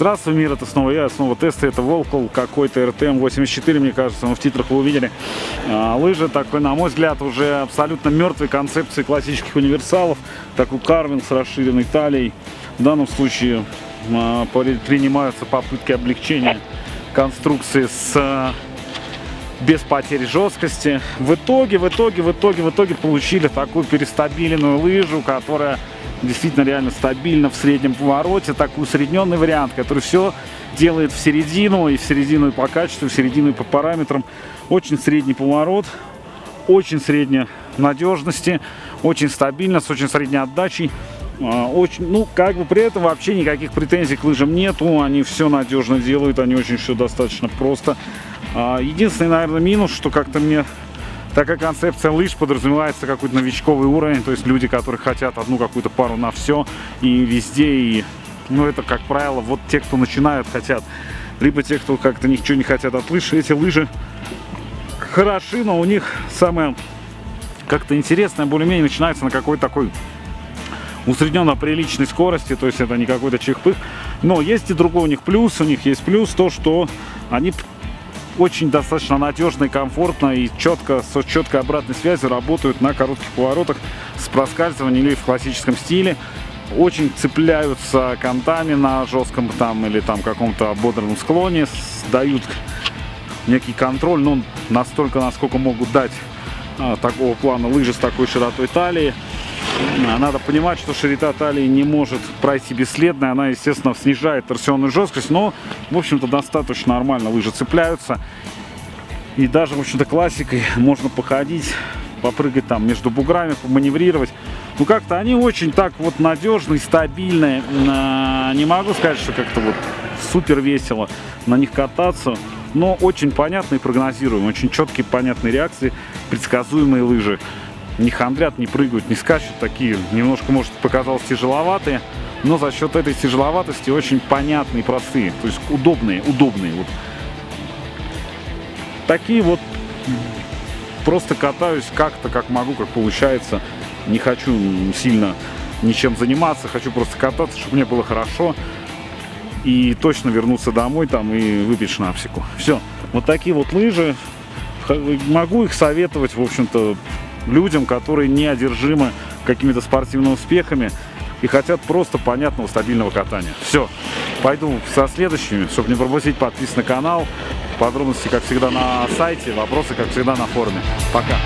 Здравствуй, мир, это снова я, снова тесты, это Волкол, какой-то РТМ-84, мне кажется, мы в титрах вы увидели. А, лыжи такой, на мой взгляд, уже абсолютно мертвой концепции классических универсалов, такой карвинг с расширенной талией. В данном случае а, принимаются попытки облегчения конструкции с а, без потери жесткости. В итоге, в итоге, в итоге, в итоге получили такую перестабиленную лыжу, которая действительно реально стабильно в среднем повороте, такой усредненный вариант, который все делает в середину, и в середину и по качеству, и в середину и по параметрам. Очень средний поворот, очень средняя надежности, очень стабильно, с очень средней отдачей. А, очень, ну, как бы при этом вообще никаких претензий к лыжам нету, они все надежно делают, они очень все достаточно просто. А, единственный, наверное, минус, что как-то мне такая концепция лыж подразумевается какой-то новичковый уровень, то есть люди, которые хотят одну какую-то пару на все и везде, и, ну, это, как правило, вот те, кто начинают, хотят, либо те, кто как-то ничего не хотят от лыж, эти лыжи хороши, но у них самое как-то интересное более-менее начинается на какой-то такой усредненно приличной скорости, то есть это не какой-то чихпых. Но есть и другой у них плюс, у них есть плюс то, что они очень достаточно надежно и комфортно и четко, с четкой обратной связью работают на коротких поворотах с проскальзыванием или в классическом стиле. Очень цепляются контами на жестком там или там каком-то ободранном склоне, дают некий контроль, но настолько, насколько могут дать а, такого плана лыжи с такой широтой талии. Надо понимать, что широта талии не может пройти бесследно, она, естественно, снижает торсионную жесткость, но, в общем-то, достаточно нормально лыжи цепляются. И даже, в общем-то, классикой можно походить, попрыгать там между буграми, поманеврировать. Ну, как-то они очень так вот надежные, стабильные. Не могу сказать, что как-то вот супер весело на них кататься, но очень понятные прогнозируемые, очень четкие, понятные реакции, предсказуемые лыжи не хандрят, не прыгают, не скачут. Такие немножко, может, показалось тяжеловатые. Но за счет этой тяжеловатости очень понятные, простые. То есть удобные, удобные. Вот. Такие вот просто катаюсь как-то, как могу, как получается. Не хочу сильно ничем заниматься, хочу просто кататься, чтобы мне было хорошо. И точно вернуться домой там и выпить шнапсику. Все. Вот такие вот лыжи. Могу их советовать, в общем-то, людям, которые не одержимы какими-то спортивными успехами и хотят просто понятного стабильного катания. Все, пойду со следующими, чтобы не пропустить, подписывайтесь на канал. Подробности, как всегда, на сайте, вопросы, как всегда, на форуме. Пока!